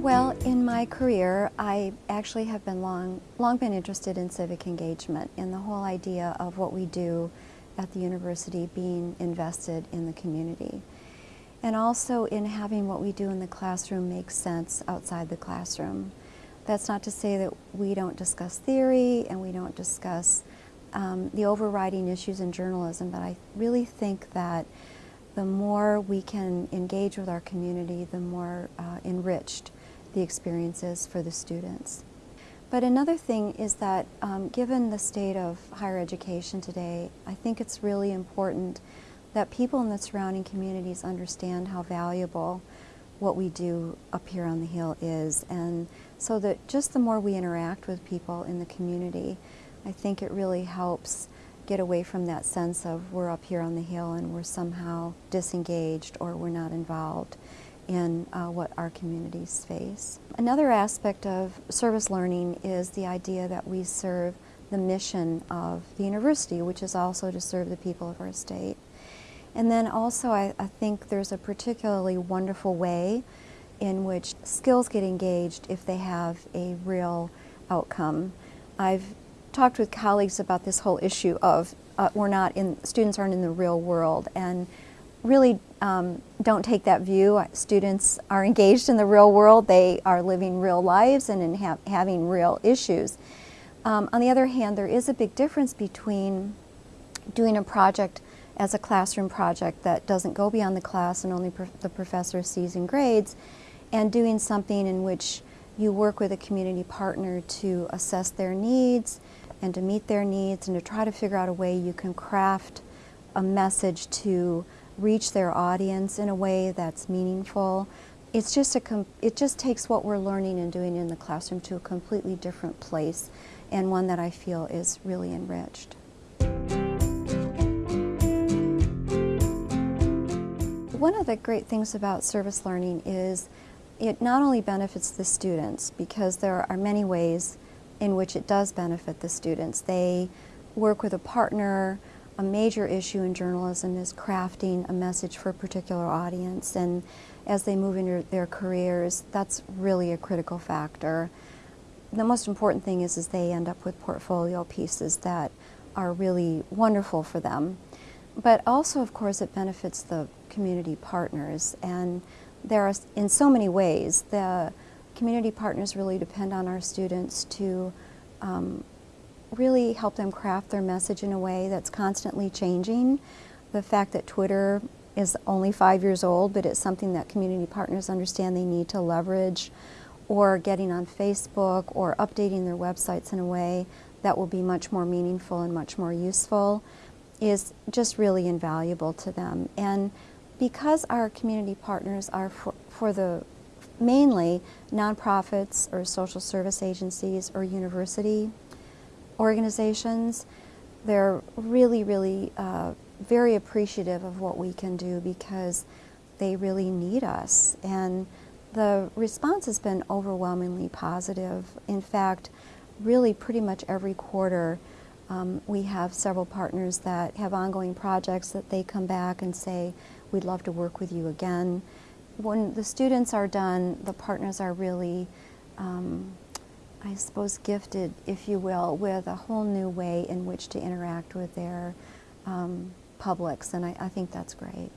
Well, in my career, I actually have been long, long been interested in civic engagement and the whole idea of what we do at the university being invested in the community. And also in having what we do in the classroom make sense outside the classroom. That's not to say that we don't discuss theory and we don't discuss um, the overriding issues in journalism, but I really think that the more we can engage with our community, the more uh, enriched the experiences for the students. But another thing is that um, given the state of higher education today, I think it's really important that people in the surrounding communities understand how valuable what we do up here on the Hill is. And so that just the more we interact with people in the community, I think it really helps get away from that sense of we're up here on the Hill and we're somehow disengaged or we're not involved in uh, what our communities face. Another aspect of service learning is the idea that we serve the mission of the university, which is also to serve the people of our state. And then also I, I think there's a particularly wonderful way in which skills get engaged if they have a real outcome. I've talked with colleagues about this whole issue of uh, we're not in, students aren't in the real world and really um, don't take that view. Students are engaged in the real world. They are living real lives and in ha having real issues. Um, on the other hand, there is a big difference between doing a project as a classroom project that doesn't go beyond the class and only the professor sees and grades, and doing something in which you work with a community partner to assess their needs and to meet their needs and to try to figure out a way you can craft a message to reach their audience in a way that's meaningful. It's just a, it just takes what we're learning and doing in the classroom to a completely different place and one that I feel is really enriched. One of the great things about service learning is it not only benefits the students because there are many ways in which it does benefit the students. They work with a partner, a major issue in journalism is crafting a message for a particular audience and as they move into their careers, that's really a critical factor. The most important thing is, is they end up with portfolio pieces that are really wonderful for them. But also, of course, it benefits the community partners and there are, in so many ways, the community partners really depend on our students to um, really help them craft their message in a way that's constantly changing. The fact that Twitter is only five years old, but it's something that community partners understand they need to leverage, or getting on Facebook, or updating their websites in a way that will be much more meaningful and much more useful, is just really invaluable to them. And because our community partners are for, for the mainly nonprofits or social service agencies or university organizations, they're really, really uh, very appreciative of what we can do because they really need us. And the response has been overwhelmingly positive. In fact, really pretty much every quarter um, we have several partners that have ongoing projects that they come back and say, we'd love to work with you again. When the students are done, the partners are really um, I suppose, gifted, if you will, with a whole new way in which to interact with their um, publics, and I, I think that's great.